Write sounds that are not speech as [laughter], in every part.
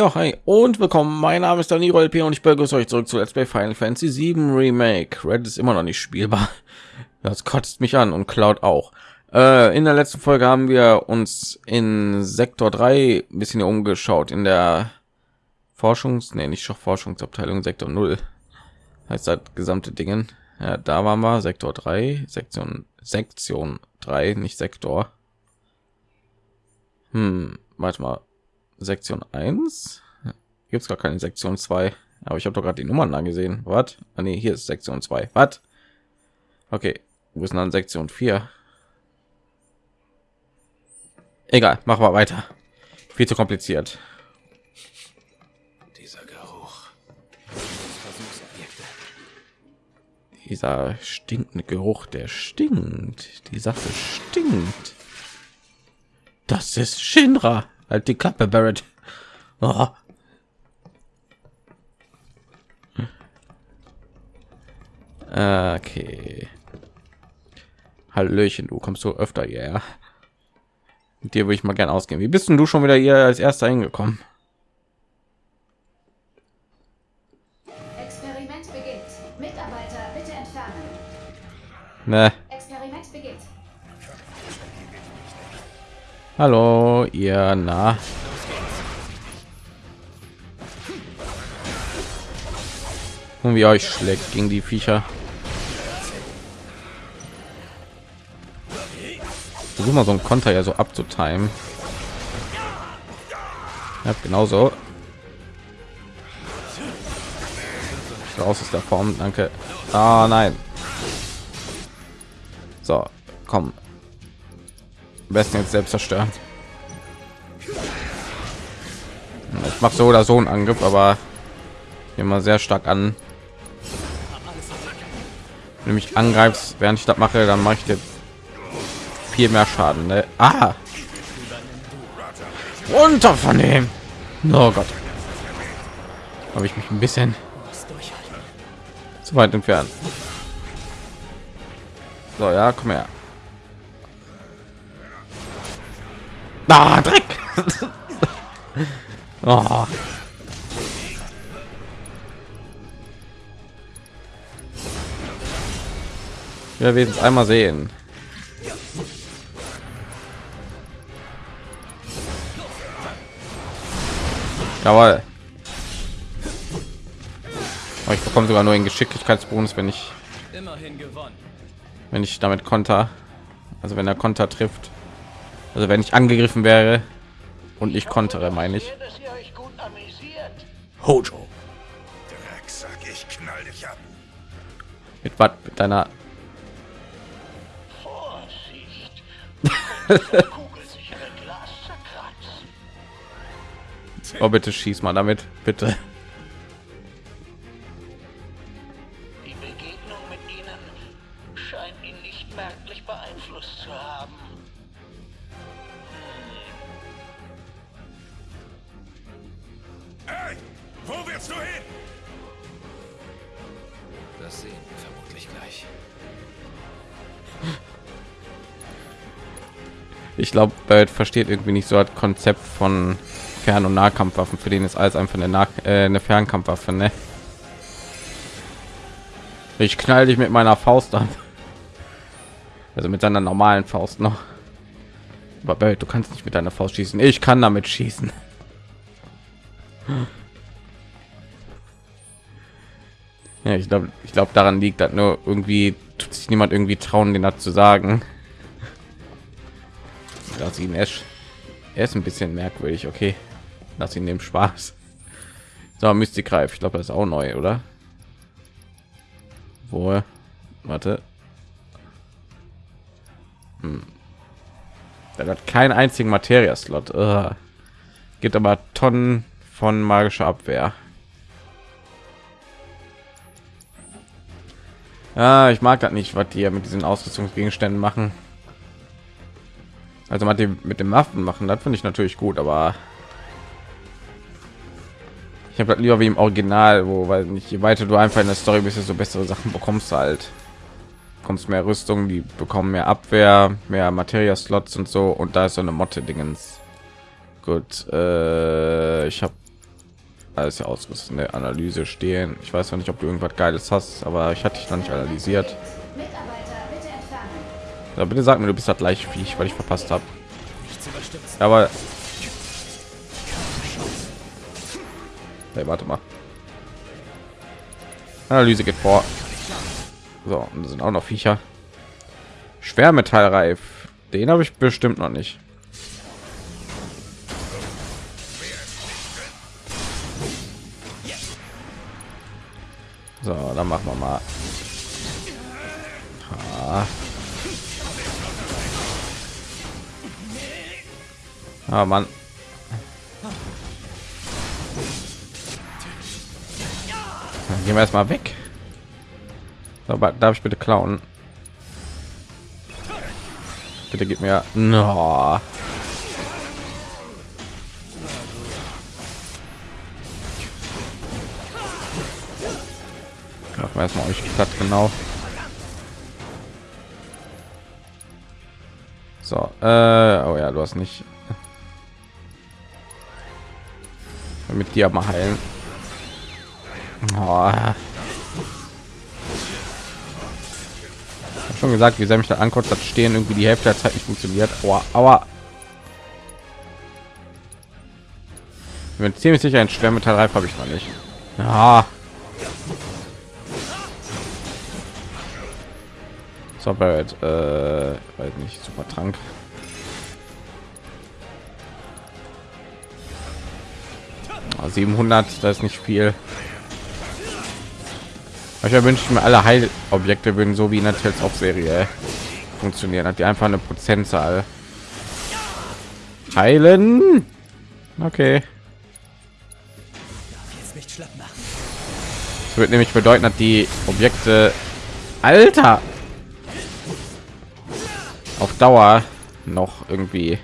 Ja, hi und willkommen. Mein Name ist Daniro LP und ich begrüße euch zurück zu Let's Play Final Fantasy 7 Remake. Red ist immer noch nicht spielbar. [laughs] Das kotzt mich an und Cloud auch. Äh, in der letzten Folge haben wir uns in Sektor 3 ein bisschen umgeschaut in der Forschungs, nee, nicht Forschungsabteilung Sektor 0. Heißt das gesamte Dingen. Ja, da waren wir Sektor 3, Sektion Sektion 3, nicht Sektor. Hm, warte mal. Sektion 1 gibt es gar keine Sektion 2, aber ich habe doch gerade die Nummern angesehen. Was? Ah, nee, hier ist Sektion 2. Was? Okay, wo ist dann Sektion 4? Egal, machen wir weiter. Viel zu kompliziert. Dieser Geruch. Dieser stinkende Geruch, der stinkt. Die Sache stinkt. Das ist Shinra. Halt die Kappe, Barrett. Oh. [laughs] Okay. Hallöchen, du kommst so öfter hierher. Mit dir würde ich mal gern ausgehen. Wie bist denn du schon wieder hier als erster hingekommen? Experiment beginnt. Mitarbeiter, bitte entfernen. Ne. Hallo, ihr na. Und wie euch schlägt gegen die Viecher. Versuch mal so ein Konter ja so abzutimen. Ja, genauso. Raus aus der Form, danke. Ah, nein. So, komm. Am besten jetzt selbst zerstören. Ich mache so oder so einen Angriff, aber immer sehr stark an. Wenn du angreifst, während ich das mache, dann mache ich dir viel mehr Schaden. Ne? Ah! Runter von dem! Oh Gott. Habe ich mich ein bisschen zu weit entfernt. So, ja, komm her. [laughs] Ah, Dreck! oh. Ja, wir es einmal sehen. Jawohl. Aber ich bekomme sogar nur einen Geschicklichkeitsbonus, wenn ich Immerhin gewonnen. wenn ich damit konter. Also wenn er konter trifft. Also wenn ich angegriffen wäre und ich kontere, meine ich. Hojo. Drecksack, ich knall dich ab. Mit was? Mit deiner. [laughs] Oh, bitte schieß mal damit, bitte. Ich glaube, Bird versteht irgendwie nicht so das Konzept von Fern- und Nahkampfwaffen. Für den ist alles einfach eine, nah äh, eine Fernkampfwaffe, ne? Ich knall dich mit meiner Faust an. Also mit seiner normalen Faust noch. Aber Bird, du kannst nicht mit deiner Faust schießen. Ich kann damit schießen. Ja, ich glaube, ich glaube, daran liegt, dass nur irgendwie tut sich niemand irgendwie trauen, den zu sagen. Lass ihn Ash. Er ist ein bisschen merkwürdig, okay. Lass ihn dem Spaß. So, Mystic Reif. Ich glaube, das ist auch neu, oder? Wo? Warte. Hm. Er hat keinen einzigen Materia-Slot. Gibt aber Tonnen von magischer Abwehr. Ah, ich mag das nicht, was die mit diesen Ausrüstungsgegenständen machen. Also mal die mit dem Waffen machen, das finde ich natürlich gut, aber ich habe lieber wie im Original, wo weil nicht je weiter du einfach in der Story bist, so bessere Sachen bekommst halt. Kommst mehr Rüstung, die bekommen mehr Abwehr, mehr Materia-Slots und so und da ist so eine Motte Dingens. Gut, äh, ich habe alles ja ausgerüstet. Ne? Analyse stehen. Ich weiß noch nicht, ob du irgendwas Geiles hast, aber ich hatte dich noch nicht analysiert. Ja, bitte sag mir, du bist das gleiche Viech, weil ich verpasst habe. Aber hey, warte mal. Analyse geht vor. So, und sind auch noch Viecher. Schwermetallreif. Den habe ich bestimmt noch nicht. So, dann machen wir mal. Ah. Ah, Mann. Dann gehen wir erstmal weg. Aber darf ich bitte klauen? Bitte gib mir. No. Machen wir erstmal euch platt genau. So, äh, oh ja, du hast nicht mit dir mal heilen. Oh. Schon gesagt, wie sehr mich da ankommt, das stehen irgendwie die Hälfte der Zeit nicht funktioniert. Oh, aber ich bin ziemlich sicher, ein Schwermetallreif habe ich noch nicht. Ja. So, Barrett, äh, weiß nicht, super Trank. 700, das ist nicht viel. Ich wünsche mir alle Heilobjekte würden so wie in der Tales of Serie funktionieren, hat die einfach eine Prozentzahl. Heilen. Okay. Das wird nämlich bedeuten, dass die Objekte Alter auf Dauer noch irgendwie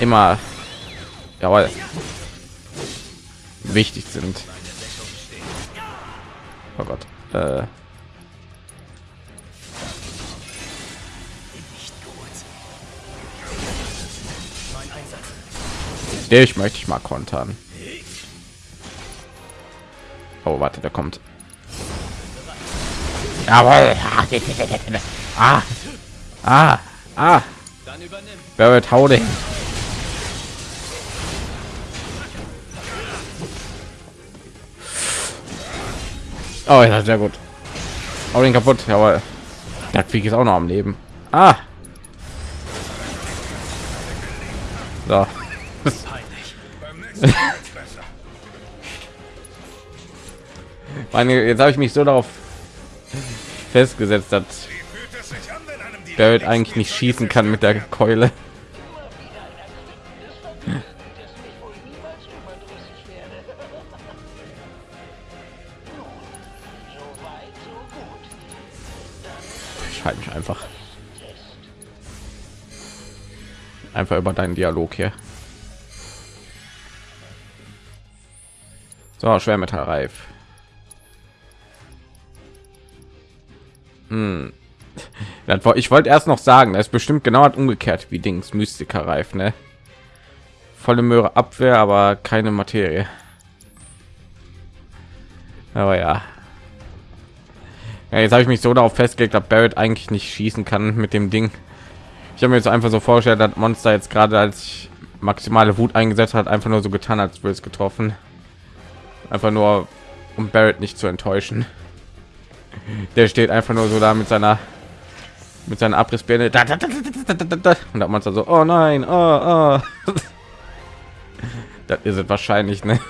immer jawohl, wichtig sind. Oh Gott. Äh. Ich möchte ich mal kontern. Oh, warte, der kommt. Jawohl. [laughs] Ah. Ah. Ah. Barrett, hau den. Oh ja, sehr gut. Hau den kaputt. Jawohl. Der Krieg ist auch noch am Leben. Ah. So. [laughs] Meine, jetzt habe ich mich so darauf festgesetzt, dass Barrett eigentlich nicht schießen kann mit der Keule. Einfach über deinen Dialog hier. So, Schwermetallreif. Hm. [laughs] Ich wollte erst noch sagen, das ist bestimmt genau hat umgekehrt wie Dings Mystiker reif, ne? Volle Möhre Abwehr, aber keine Materie. Aber ja. Ja, jetzt habe ich mich so darauf festgelegt, dass Barrett eigentlich nicht schießen kann mit dem Ding. Ich habe mir jetzt einfach so vorgestellt, dass Monster jetzt gerade als ich maximale Wut eingesetzt hat, einfach nur so getan, als würde es getroffen. Einfach nur, um Barrett nicht zu enttäuschen. Der steht einfach nur so da mit seiner mit seiner Abrissbirne da, da, da, da, da, da, da. und hat man so, oh nein, oh, oh. [laughs] das ist es wahrscheinlich, ne?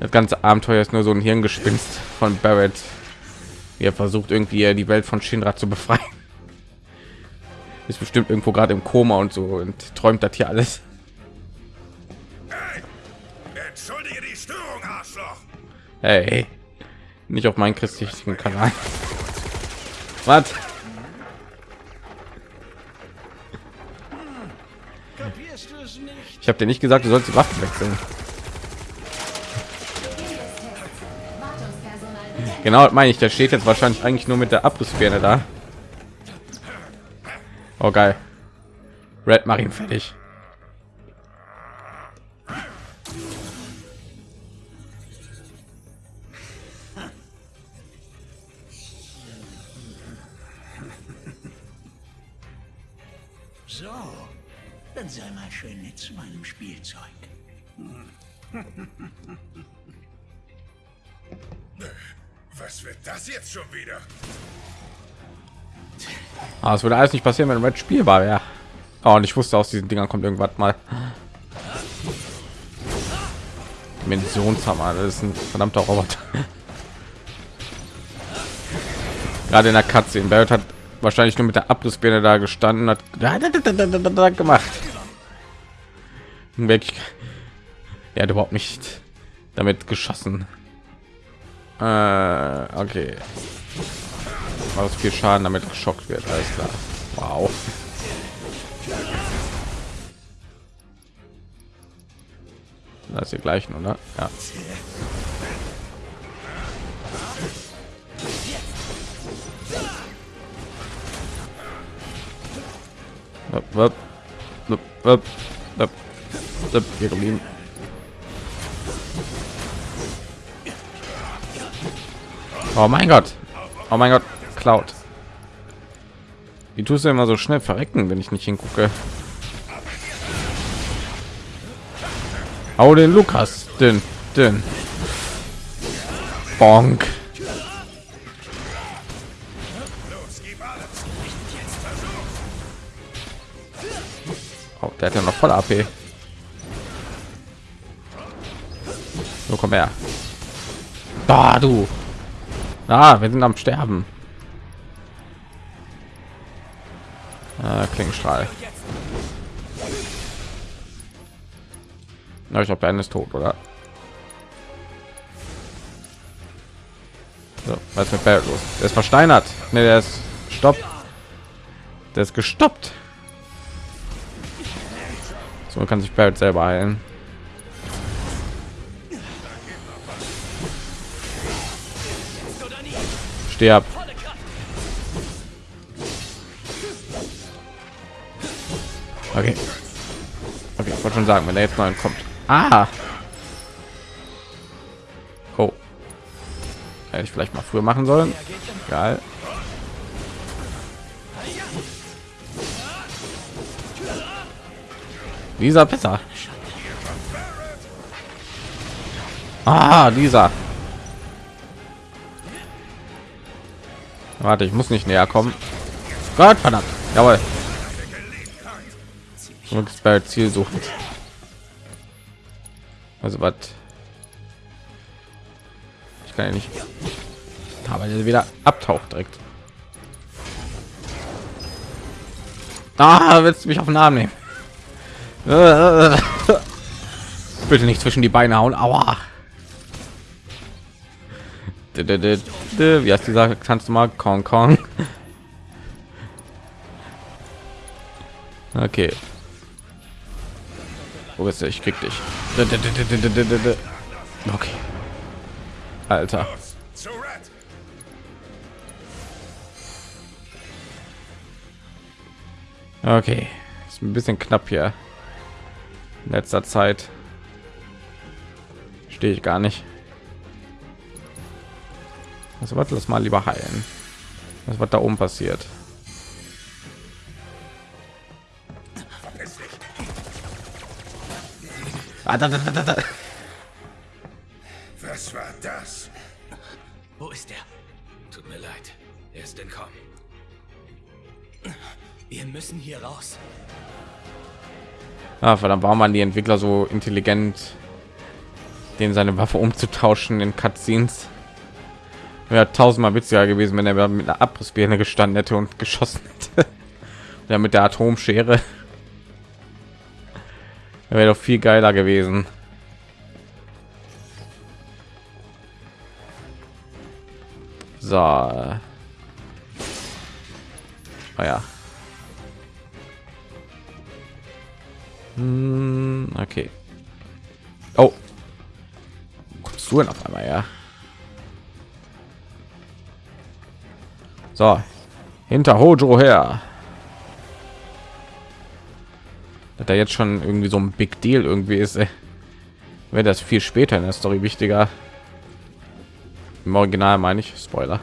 Das ganze Abenteuer ist nur so ein Hirngespinst von Barrett, wie er versucht irgendwie die Welt von Shinra zu befreien. Ist bestimmt irgendwo gerade im Koma und so und träumt das hier alles. Hey! Entschuldige die Störung, Arschloch! Hey, nicht auf meinen christlichen Kanal. Was? Ich habe dir nicht gesagt, du sollst die Waffen wechseln. Genau, das meine ich. Der steht jetzt wahrscheinlich eigentlich nur mit der Abrissbirne da. Oh geil. Red Marine fertig. So, dann sei mal schön nett zu meinem Spielzeug. Was wird das jetzt schon wieder? Ah, es würde alles nicht passieren, wenn Red spielbar wäre. Oh, und ich wusste aus diesen Dingern kommt irgendwas mal. Dimensionshammer, das ist ein verdammter Roboter. Gerade in der Katze in Barrett hat wahrscheinlich nur mit der Abrissbirne da gestanden hat [laughs] gemacht. Weg. Er hat überhaupt nicht damit geschossen. Äh, okay. War viel Schaden damit geschockt wird, alles klar. Wow. Das die gleichen, oder? Ja. Hier geblieben. Oh mein Gott. Oh mein Gott. Cloud. Wie tust du immer so schnell verrecken, wenn ich nicht hingucke? Hau den Lukas, den, den. Bonk. Oh, der hat ja noch voll AP. So komm her. Da du. Ah, wir sind am Sterben. Klingenstrahl. Na, ich glaube, Ben ist tot, oder? So, was ist mit Barrett los? Der ist versteinert. Ne, der ist stoppt. Der ist gestoppt. So kann sich Barrett selber heilen. Sterb. Okay. Okay, ich wollte schon sagen, wenn er jetzt mal kommt. Ah. Oh. Hätte ich vielleicht mal früher machen sollen. Geil. Dieser besser. Ah, dieser. Warte, ich muss nicht näher kommen. Gott verdammt. Jawohl. Bei Ziel suchen. Also was? Ich kann ja nicht. Aber der wieder abtaucht direkt. Ah, willst du mich auf den Arm nehmen? [laughs] Bitte nicht zwischen die Beine hauen. Aua. Wie heißt dieser? Kannst du mal Kong Kong? [laughs] Okay. Wo bist du? Ich krieg dich. Okay. Alter. Okay. Ist ein bisschen knapp hier. In letzter Zeit. Stehe ich gar nicht. Also was lass mal lieber heilen. Was wird da oben passiert? Was war das? Wo ist er? Tut mir leid. Er ist entkommen. Wir müssen hier raus. Ah, verdammt, warum waren die Entwickler so intelligent, den seine Waffe umzutauschen in Cutscenes? Wäre tausendmal witziger gewesen, wenn er mit einer Abrissbirne gestanden hätte und geschossen hätte. [laughs] ja, mit der Atomschere. Wäre doch viel geiler gewesen. So. Oh ja. Hm, okay. Oh. Kommst du denn auf einmal, ja? So. Hinter Hojo her. Da jetzt schon irgendwie so ein Big Deal irgendwie ist, wäre das viel später in der Story wichtiger. Im Original meine ich, Spoiler.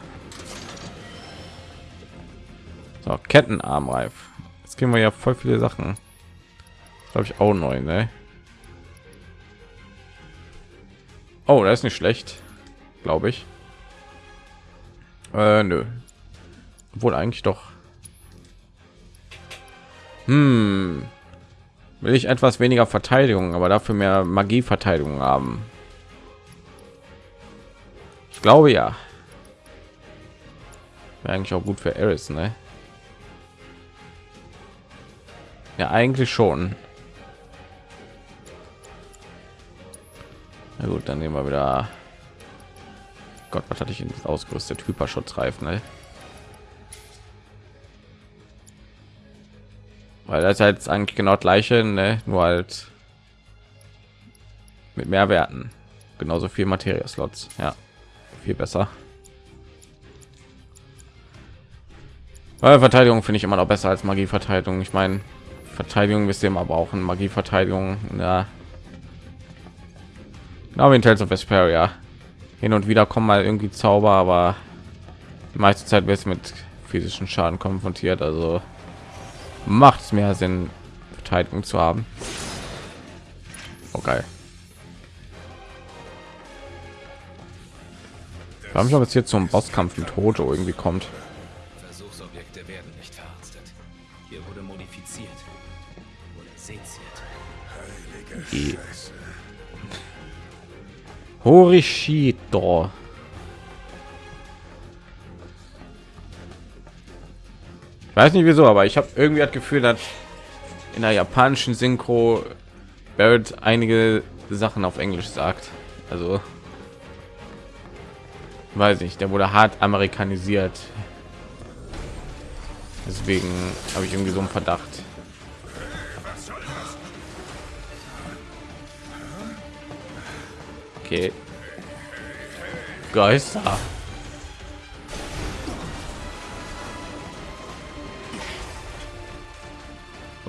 So, Kettenarmreif. Jetzt kriegen wir ja voll viele Sachen. Glaube ich auch neu, ne? Oh, das ist nicht schlecht, glaube ich. Äh, nö. Wohl eigentlich doch. Hm. Will ich etwas weniger Verteidigung, aber dafür mehr Magie-Verteidigung haben? Ich glaube ja. Wäre eigentlich auch gut für Eris, ne? Ja, eigentlich schon. Na gut, dann nehmen wir wieder. Gott, was hatte ich in ausgerüstet? Hyperschutzreifen, ne? Weil das ist halt eigentlich genau gleiche, ne? Nur halt mit mehr Werten. Genauso viel Materie-Slots. Ja, viel besser. Verteidigung finde ich immer noch besser als Magie-Verteidigung. Ich meine, Verteidigung ihr immer brauchen, Magie-Verteidigung. Ja, Genau wie in Tales of Vesperia. Hin und wieder kommen mal irgendwie Zauber, aber die meiste Zeit wird mit physischen Schaden konfrontiert. Also macht es mehr Sinn, Verteidigung zu haben. Okay. Ich frage mich, ob es hier zum Bosskampf mit Hojo irgendwie kommt. Versuchsobjekte werden nicht verarztet. Hier wurde modifiziert. Oder seziert. Die Horishito. Weiß nicht wieso, aber ich habe irgendwie das Gefühl, dass in der japanischen Synchro Barrett einige Sachen auf Englisch sagt. Also weiß ich, der wurde hart amerikanisiert. Deswegen habe ich irgendwie so einen Verdacht. Okay. Geister.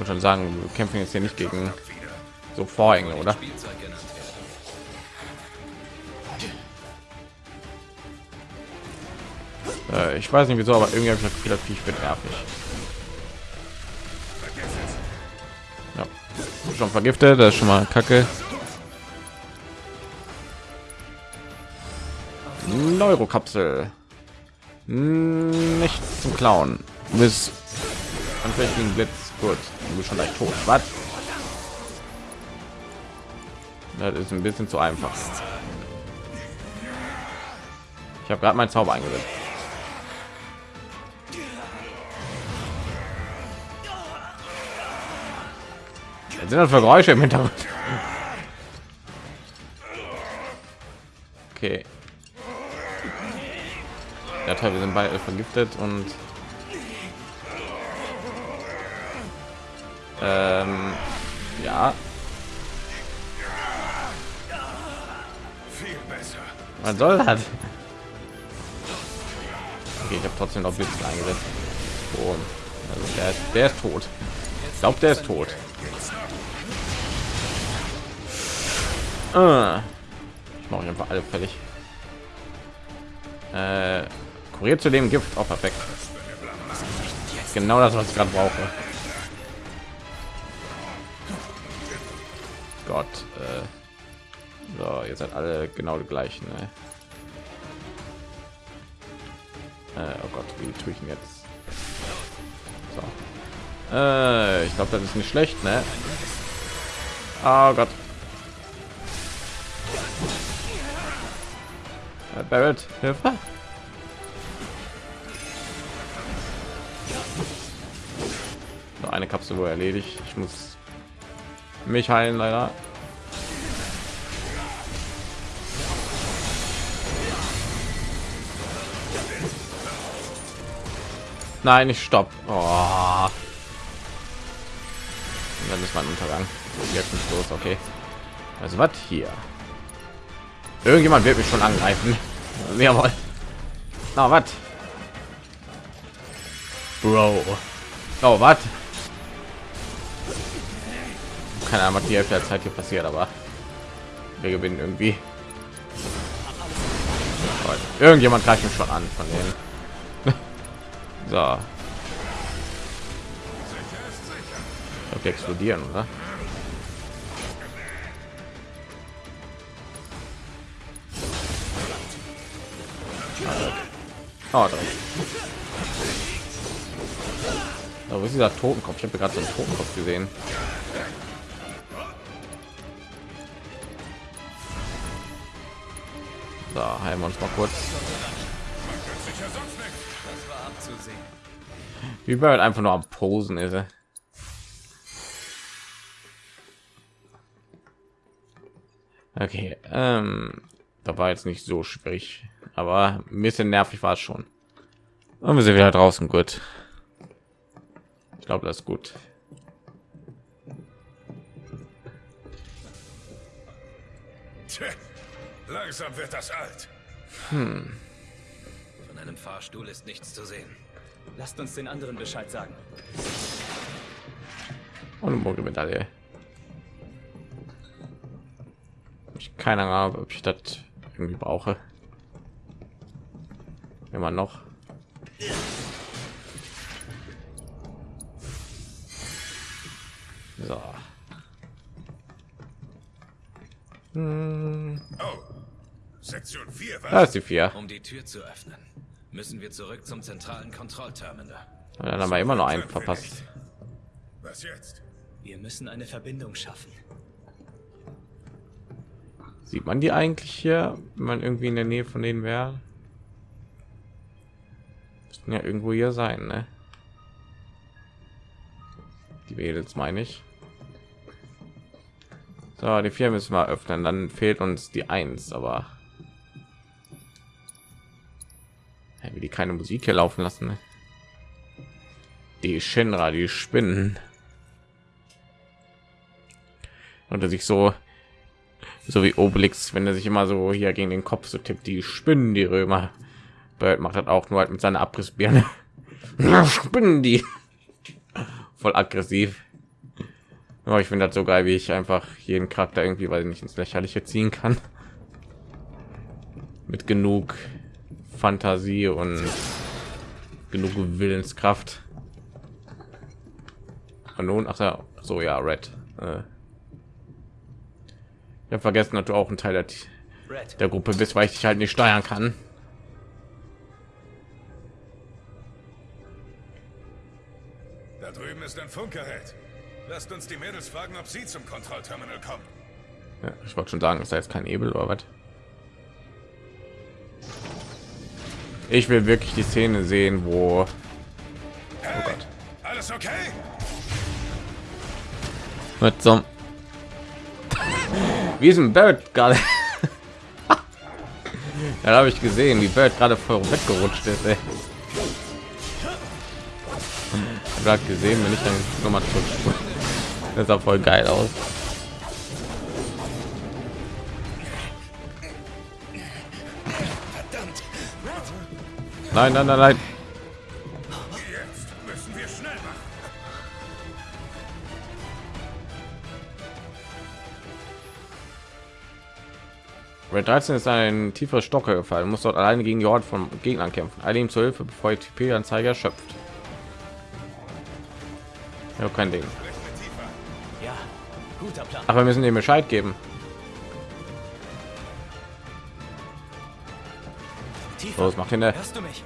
Schon sagen, wir kämpfen jetzt hier nicht gegen so Vorhänge, oder? Äh, ich weiß nicht wieso, aber irgendwie habe ich das Gefühl, Viech wird nervig. Ja, schon vergiftet, das ist schon mal Kacke. Neurokapsel. Nicht zum Klauen. Du bist anfälligen Blitz. Gut, du bist schon leicht tot. Was? Das ist ein bisschen zu einfach. Ich habe gerade meinen Zauber eingesetzt. Was sind das für Geräusche im Hintergrund? Okay. Ja, wir sind beide vergiftet und ähm, ja. Was soll das? Okay, ich habe trotzdem noch Blitz eingesetzt. Oh, also der, der ist tot. Ich glaube, der ist tot. Ah. Ich mache einfach alle fertig. Äh, kuriert zu dem Gift. Auch perfekt. Genau das, was ich gerade brauche. Ihr seid alle genau die gleichen. Ne? Äh, oh Gott, wie tue ich jetzt? So. Äh, ich glaube, das ist nicht schlecht, ne? Oh Gott. Äh, Barrett, Hilfe! Noch eine Kapsel wohl erledigt. Ich muss mich heilen, leider. Nein, ich stopp. Oh. Dann ist mein Untergang. Jetzt ist los, okay. Also was hier? Irgendjemand wird mich schon angreifen. [laughs] Jawohl. Na, was? Bro. Oh, was? Keine Ahnung, was die Hälfte der Zeit hier passiert, aber wir gewinnen irgendwie. Irgendjemand greift mich schon an von denen. So. die explodieren, oder? Ah, da. Da wo ist dieser Totenkopf? Ich habe gerade so einen Totenkopf gesehen. Da heilen wir uns mal kurz. Wie Bird einfach nur am Posen ist. er. Okay, ähm, da war jetzt nicht so schwierig, aber ein bisschen nervig war es schon. Und wir sind wieder draußen, gut. Ich glaube, das ist gut. Tja, langsam wird das alt. Von einem Fahrstuhl ist nichts zu sehen. Lasst uns den anderen Bescheid sagen. Und eine Mogelmedaille. Ich keine Ahnung, ob ich das irgendwie brauche. Immer noch. So. Hm, Oh, Sektion 4, Da was? ist die vier. Um die Tür zu öffnen, müssen wir zurück zum zentralen Kontrollterminal. Und dann haben wir immer noch einen verpasst. Was jetzt? Wir müssen eine Verbindung schaffen. Sieht man die eigentlich hier, wenn man irgendwie in der Nähe von denen wäre? Müssten ja irgendwo hier sein, ne? Die Mädels meine ich. So, die vier müssen wir öffnen, dann fehlt uns die eins, aber wie die keine Musik hier laufen lassen. Ne? Die Shinra, die Spinnen. Und er sich so so wie Obelix, wenn er sich immer so hier gegen den Kopf so tippt, die Spinnen, die Römer. Bird macht das auch nur halt mit seiner Abrissbirne. [laughs] Spinnen die. Voll aggressiv. Aber ich finde das so geil, wie ich einfach jeden Charakter irgendwie, weil ich nicht ins Lächerliche ziehen kann. Mit genug Fantasie und genug Willenskraft. Und nun, ach ja, so ja, Red. Äh, ich habe vergessen, dass du auch ein Teil der, Red, der Gruppe bist, weil ich dich halt nicht steuern kann. Da drüben ist ein Funkgerät. Lasst uns die Mädels fragen, ob sie zum Kontrollterminal kommen. Ja, ich wollte schon sagen, ist da jetzt kein Ebel oder was? Ich will wirklich die Szene sehen, wo Hey, Gott. alles okay? mit so wie ist ein Bird gerade [laughs] da habe ich gesehen wie Bird gerade voll weggerutscht ist ey. Gerade gesehen wenn ich dann noch mal zurück [laughs] das sah voll geil aus nein nein nein nein Jetzt müssen wir schnell machen. Red 13 ist ein tiefer Stocker gefallen, muss dort alleine gegen die Horde von Gegnern kämpfen. Alle ihm zur Hilfe, bevor die TP-Anzeige erschöpft. Ja, kein Ding. Ach, wir müssen dem Bescheid geben. Los, macht ihn der. Hörst du mich?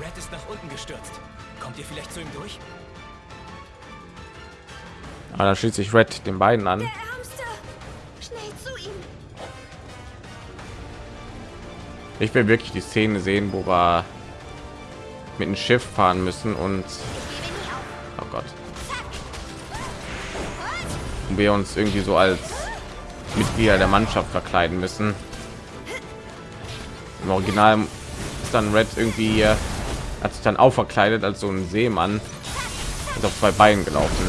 Red ist nach unten gestürzt. Kommt ihr vielleicht zu ihm durch? Aber dann schließt sich Red den beiden an. Ärmste! Schnell zu ihm! Ich will wirklich die Szene sehen, wo wir mit dem Schiff fahren müssen und oh Gott, und wir uns irgendwie so als Mitglieder der Mannschaft verkleiden müssen. Im Original ist dann Red irgendwie hier, hat sich dann auch verkleidet als so ein Seemann und auf zwei Beinen gelaufen.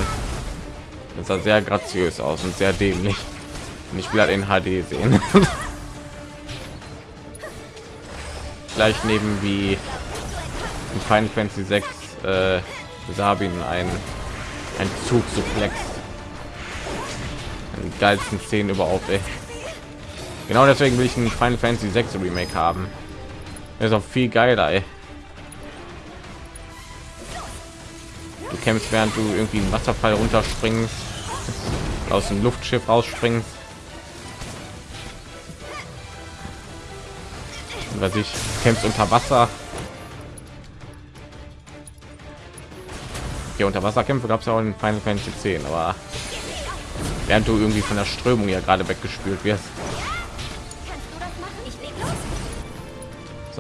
Das sah sehr graziös aus und sehr dämlich. Und ich will halt in HD sehen. [laughs] Gleich neben wie in Final Fantasy 6 äh, Sabin ein ein Zug suplex. Die geilsten Szenen überhaupt. Ey. Genau deswegen will ich ein Final Fantasy 6 Remake haben. Das ist auch viel geiler. Ey. Du kämpfst, während du irgendwie einen Wasserfall runterspringen, aus dem Luftschiff rausspringen. Was ich kämpfst unter Wasser. Hier unter Wasserkämpfe gab es ja auch in Final Fantasy 10, aber während du irgendwie von der Strömung ja gerade weggespült wirst.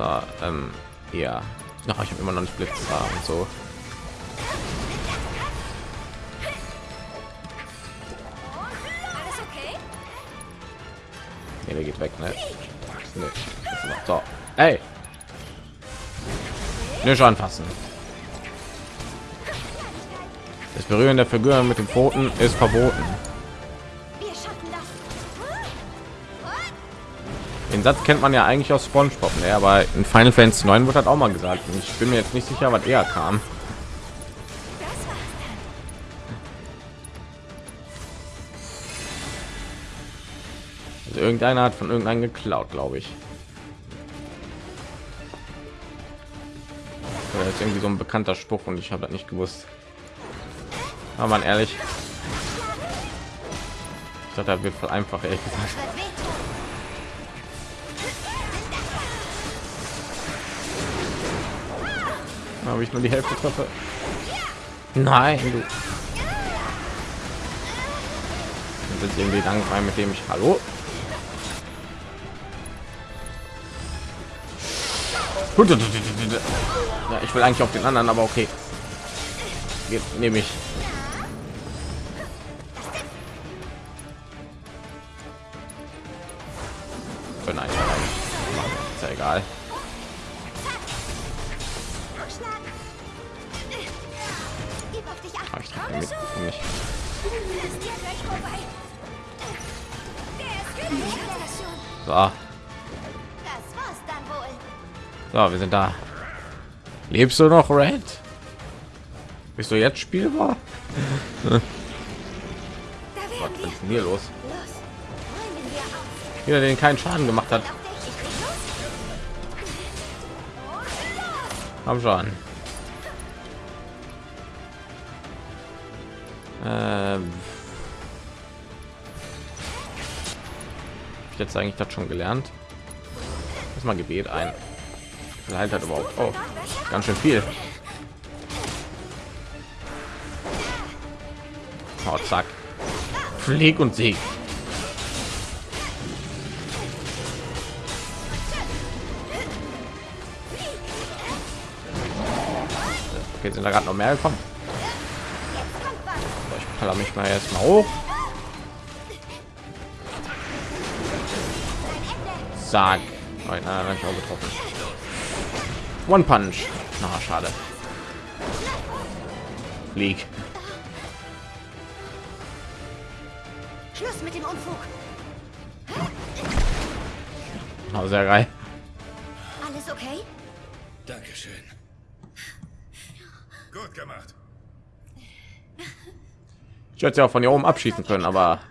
So, ähm, ja. Ach, ich habe immer noch nicht Blitz und so. Nee, der geht weg, ne? Nee. Noch- So, ey. Nicht anfassen. Das Berühren der Figur mit den Pfoten ist verboten. Satz kennt man ja eigentlich aus SpongeBob, ne? aber in Final Fantasy 9 wird das auch mal gesagt. Und ich bin mir jetzt nicht sicher, was eher kam. Also irgendeiner hat von irgendeinem geklaut, glaube ich. Oder ist irgendwie so ein bekannter Spruch und ich habe das nicht gewusst. Aber man ehrlich, ich dachte, das wird voll einfach, ehrlich gesagt. Habe ich nur die Hälfte treffe. Nein, du. Das ist irgendwie langfrei, mit dem ich hallo. Ja, ich will eigentlich auf den anderen, aber okay. Nehme ich. Fertig. Ich hab das schon. So, Das war's dann wohl. so, wir sind da. Lebst du noch, Red? Bist du jetzt spielbar? [laughs] Was ist denn hier los? Jeder, den keinen Schaden gemacht hat, haben schon. Ähm, ich jetzt eigentlich das schon gelernt? Lass mal Gebet ein. Halt hat überhaupt. Oh, ganz schön viel. Oh, zack. Flieg und Sieg. Okay, sind da gerade noch mehr gekommen? Paller mich mal erst mal hoch. Zack. Nein, nein, nein, ich auch getroffen. One Punch. Na, schade. Flieg. Schluss mit dem Unfug. Oh, sehr geil. Alles okay? Dankeschön. Gut gemacht. Ich hätte ja auch von hier oben abschießen können, aber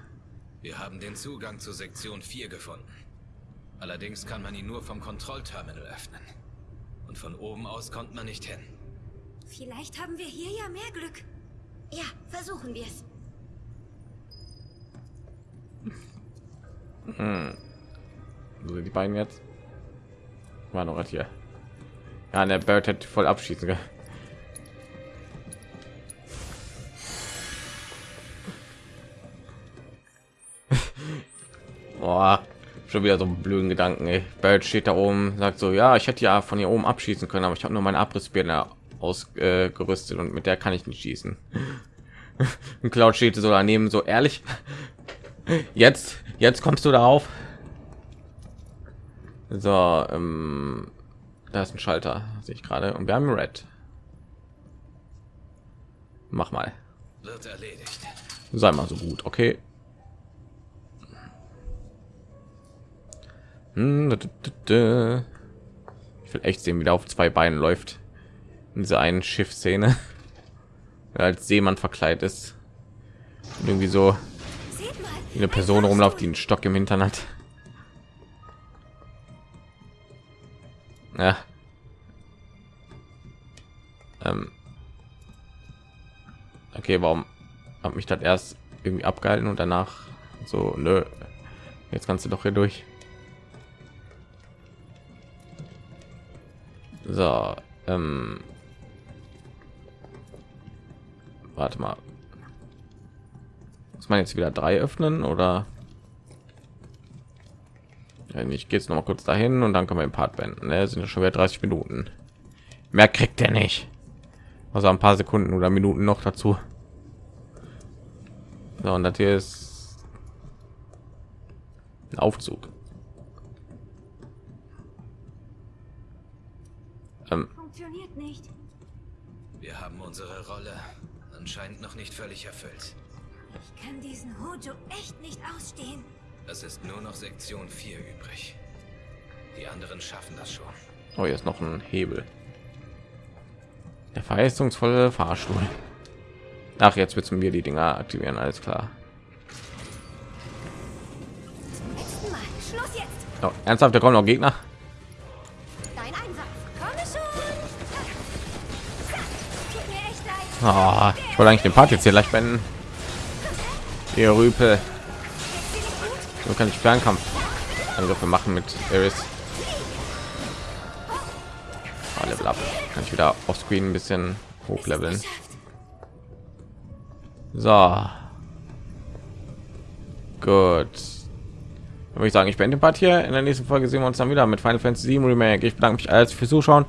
Wir haben den Zugang zur Sektion 4 gefunden. Allerdings kann man ihn nur vom Kontrollterminal öffnen. Und von oben aus kommt man nicht hin. Vielleicht haben wir hier ja mehr Glück. Ja, versuchen wir es. wo sind die beiden jetzt war noch was hier. Ja, der Bird hätte voll abschießen können. Boah, schon wieder so einen blöden Gedanken. Ey. Bird steht da oben, sagt so, ja, ich hätte ja von hier oben abschießen können, aber ich habe nur meine Abrissbirne ausgerüstet und mit der kann ich nicht schießen. [laughs] Und Cloud steht so daneben, so ehrlich. [laughs] Jetzt, jetzt kommst du darauf. So, ähm, da ist ein Schalter, sehe ich gerade. Und wir haben Red. Mach mal. Wird erledigt. Sei mal so gut, okay. Ich will echt sehen, wie der auf zwei Beinen läuft. In dieser einen Schiffsszene. Er [laughs] als Seemann verkleidet ist. Und irgendwie so eine Person rumläuft, die einen Stock im Hintern hat. Ja. Ähm. Okay, warum hat mich das erst irgendwie abgehalten und danach so, nö, jetzt kannst du doch hier durch. So, ähm, warte mal. Muss man jetzt wieder drei öffnen oder? Wenn ich gehe jetzt noch mal kurz dahin und dann können wir den Part beenden. Ne? Sind ja schon wieder 30 Minuten. Mehr kriegt er nicht. Also ein paar Sekunden oder Minuten noch dazu. So, und das hier ist ein Aufzug. Ähm, Funktioniert nicht. Wir haben unsere Rolle anscheinend noch nicht völlig erfüllt. Ich kann diesen Hojo echt nicht ausstehen. Es ist nur noch Sektion 4 übrig. Die anderen schaffen das schon. oh, hier ist noch ein Hebel. Der verheißungsvolle Fahrstuhl. Ach, jetzt wird mir die Dinger aktivieren, alles klar. Zum letzten Mal. Schluss jetzt. Oh, ernsthaft, da kommen noch Gegner. Ah, ich wollte eigentlich den Part jetzt hier gleich beenden. Ihr Rüpel. So kann ich Fernkampf Angriffe machen mit Eris. Ah, Level up. Kann ich wieder auf Screen ein bisschen hochleveln. So. Gut. Dann würde ich sagen, ich beende den Part hier. In der nächsten Folge sehen wir uns dann wieder mit Final Fantasy 7 Remake. Ich bedanke mich alles fürs Zuschauen.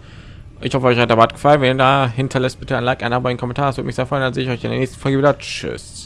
Ich hoffe, euch hat der Part gefallen. Wenn ihr da hinterlässt, bitte ein Like, ein Abo, ein Kommentar. Das würde mich sehr freuen. Dann sehe ich euch in der nächsten Folge wieder. Tschüss.